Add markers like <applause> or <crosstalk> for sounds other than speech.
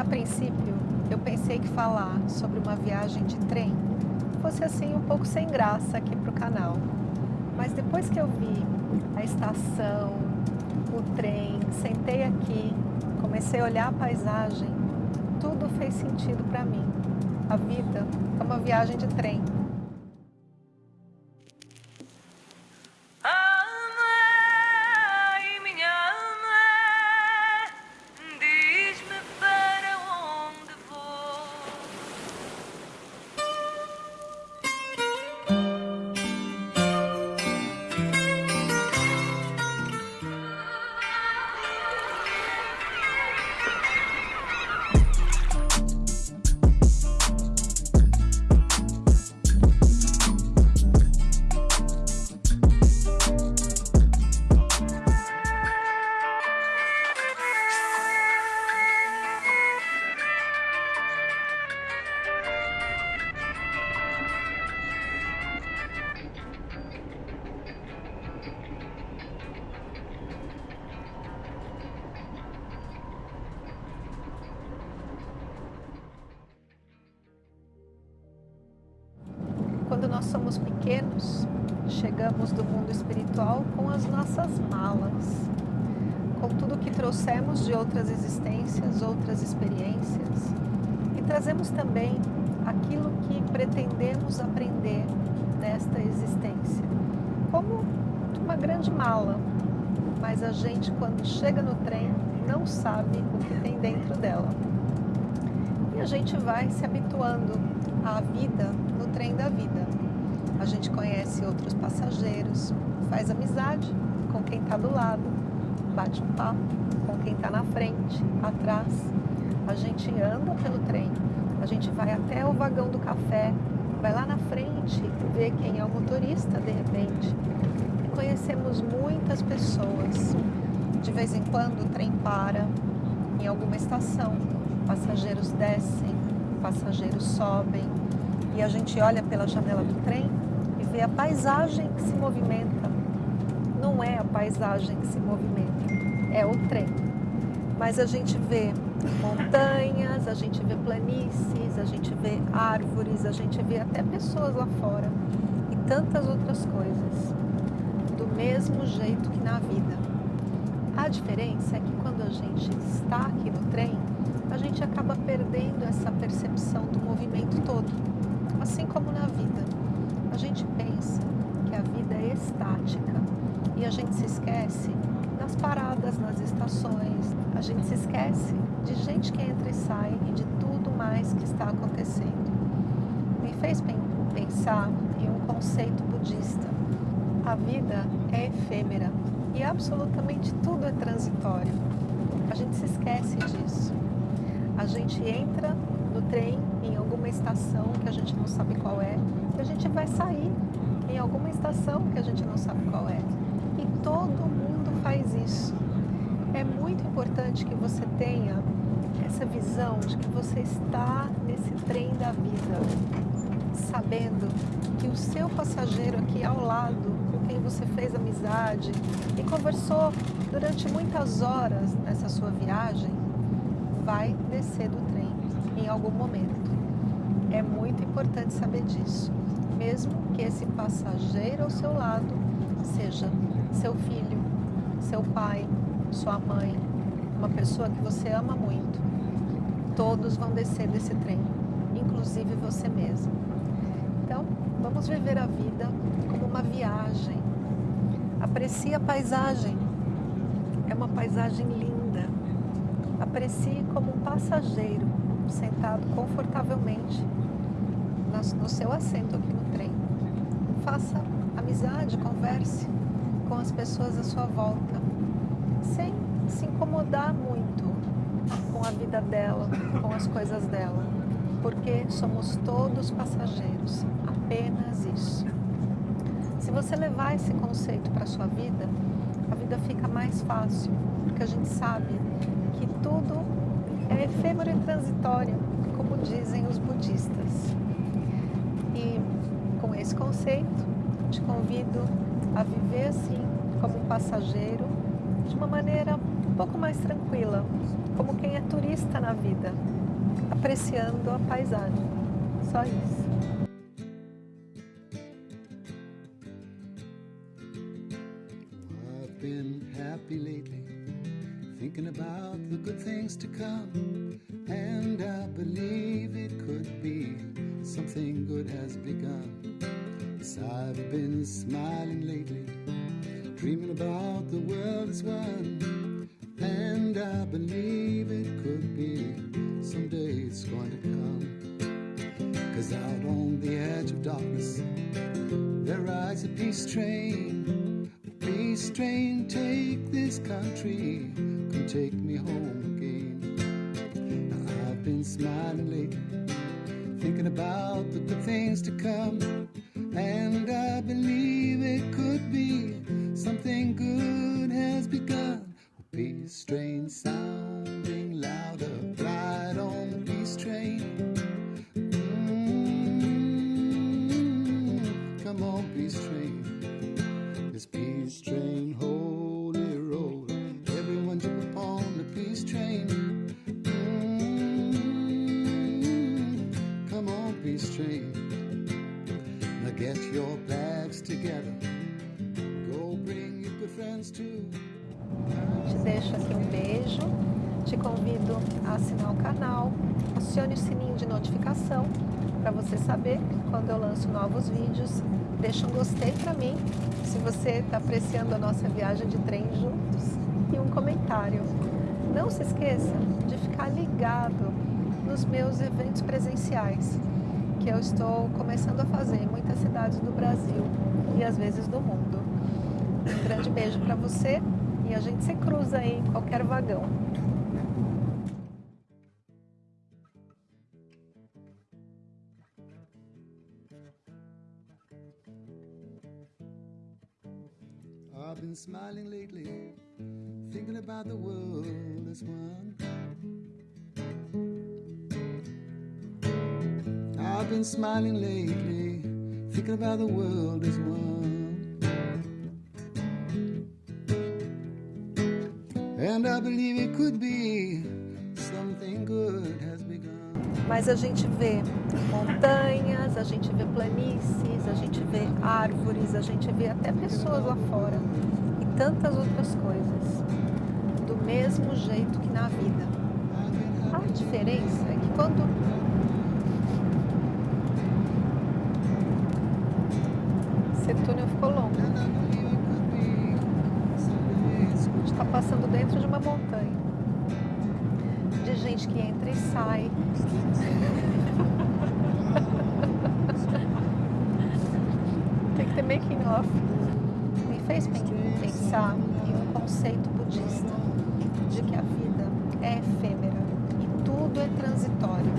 A princípio, eu pensei que falar sobre uma viagem de trem fosse assim um pouco sem graça aqui para o canal. Mas depois que eu vi a estação, o trem, sentei aqui, comecei a olhar a paisagem, tudo fez sentido para mim. A vida é uma viagem de trem. Nós somos pequenos, chegamos do mundo espiritual com as nossas malas, com tudo que trouxemos de outras existências, outras experiências, e trazemos também aquilo que pretendemos aprender nesta existência, como uma grande mala, mas a gente quando chega no trem não sabe o que tem dentro dela. E a gente vai se habituando à vida trem da vida. A gente conhece outros passageiros, faz amizade com quem está do lado, bate um papo com quem está na frente, atrás. A gente anda pelo trem, a gente vai até o vagão do café, vai lá na frente, vê quem é o motorista de repente. E conhecemos muitas pessoas. De vez em quando o trem para em alguma estação, passageiros descem, passageiros sobem, e a gente olha pela janela do trem vê a paisagem que se movimenta. Não é a paisagem que se movimenta, é o trem. Mas a gente vê montanhas, a gente vê planícies, a gente vê árvores, a gente vê até pessoas lá fora e tantas outras coisas, do mesmo jeito que na vida. A diferença é que quando a gente está aqui no trem, a gente acaba perdendo essa percepção do movimento todo. Assim como na vida, a gente pensa que a vida é estática e a gente se esquece das paradas nas estações, a gente se esquece de gente que entra e sai e de tudo mais que está acontecendo. Me fez pensar em um conceito budista. A vida é efêmera e absolutamente tudo é transitório. A gente se esquece disso. A gente entra no trem em alguma estação que a gente não sabe qual é, e a gente vai sair em alguma estação que a gente não sabe qual é. E todo mundo faz isso. É muito importante que você tenha essa visão de que você está nesse trem da vida, sabendo que o seu passageiro aqui ao lado, com quem você fez amizade e conversou durante muitas horas nessa sua viagem, vai descer do trem em algum momento. É muito importante saber disso, mesmo que esse passageiro ao seu lado seja seu filho, seu pai, sua mãe, uma pessoa que você ama muito. Todos vão descer desse trem, inclusive você mesmo. Então, vamos viver a vida como uma viagem. Aprecie a paisagem. É uma paisagem linda. Aprecie como um passageiro sentado confortavelmente no seu assento aqui no Faça amizade, converse com as pessoas à sua volta, sem se incomodar muito com a vida dela, com as coisas dela, porque somos todos passageiros, apenas isso. Se você levar esse conceito para a sua vida, a vida fica mais fácil, porque a gente sabe que tudo é efêmero e transitório, como dizem os budistas. E com esse conceito, te convido a viver assim, como um passageiro, de uma maneira pouco mais tranquila, como quem é turista na vida, apreciando a paisagem. Só isso. been happy lately, thinking about the good things to come. And I believe it could be something good has begun. Yes, I've been smiling lately, dreaming about the world as one. And I believe it could be someday it's going to come. Cause out on the edge of darkness, there rides a peace train Peace train, take this country, come take me home again. Now I've been smiling lately, thinking about the good things to come. And I believe it could be something good has begun. A Peace train sounding louder, ride on the peace train. Mm, come on, peace train. Together. Go bring your good friends too. Te deixo aqui um beijo. Te convido a assinar o canal, acione o sininho de notificação para você saber quando eu lanço novos vídeos. Deixa um gostei para mim se você está apreciando a nossa viagem de trem juntos e um comentário. Não se esqueça de ficar ligado nos meus eventos presenciais que eu estou começando a fazer em muitas cidades do Brasil e às vezes do mundo. Um grande beijo para você e a gente se cruza aí em qualquer vagão. I've been smiling lately, thinking about the world as one. I've been smiling lately, thinking about the world as one. And I believe it could be something good has begun. Mas a gente vê montanhas, a gente vê planícies, a gente vê árvores, a gente vê até pessoas lá fora e tantas outras coisas, do mesmo jeito que na vida. A diferença é que quando gente que entra e sai, <laughs> tem que ter making off. Me fez pen- pensar em um conceito budista de que a vida é efêmera e tudo é transitório.